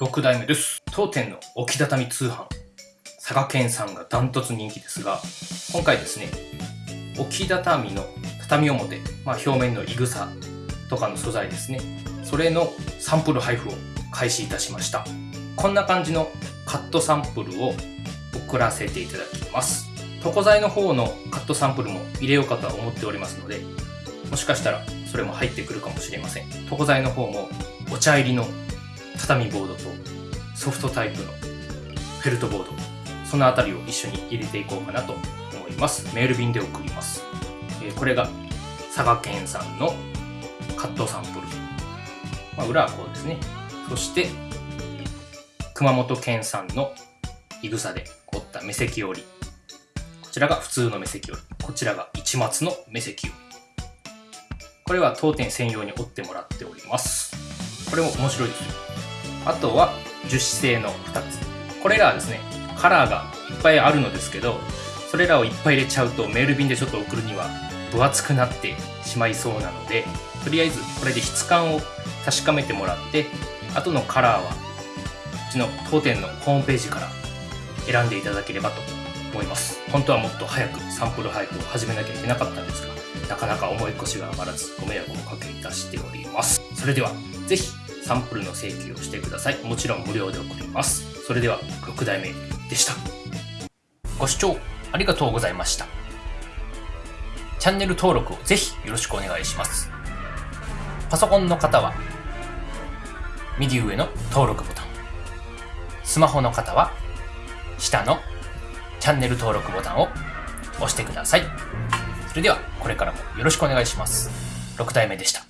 6代目です。当店の置き畳通販、佐賀県さんがダントツ人気ですが、今回ですね、置き畳の畳表、まあ、表面のいぐさとかの素材ですね、それのサンプル配布を開始いたしました。こんな感じのカットサンプルを送らせていただきます。床材の方のカットサンプルも入れようかとは思っておりますので、もしかしたらそれも入ってくるかもしれません。床材の方もお茶入りの畳ボードとソフトタイプのフェルトボード、そのあたりを一緒に入れていこうかなと思います。メール便で送ります。えこれが佐賀県産のカットサンプル。まあ、裏はこうですね。そして、熊本県産のいぐさで折った目石折り。こちらが普通の目石折り。こちらが一松の目石折り。これは当店専用に折ってもらっております。これも面白いですよ。あとは樹脂製の2つ。これらはですね、カラーがいっぱいあるのですけど、それらをいっぱい入れちゃうとメール便でちょっと送るには分厚くなってしまいそうなので、とりあえずこれで質感を確かめてもらって、後のカラーはうちの当店のホームページから選んでいただければと思います。本当はもっと早くサンプル配布を始めなきゃいけなかったんですが、なかなか思い越しが上がらずご迷惑をおかけいたしております。それでは、ぜひサンプルの請求をしてください。もちろん無料で送ります。それでは、6代目でした。ご視聴ありがとうございました。チャンネル登録をぜひよろしくお願いします。パソコンの方は、右上の登録ボタン。スマホの方は、下のチャンネル登録ボタンを押してください。それでは、これからもよろしくお願いします。6代目でした。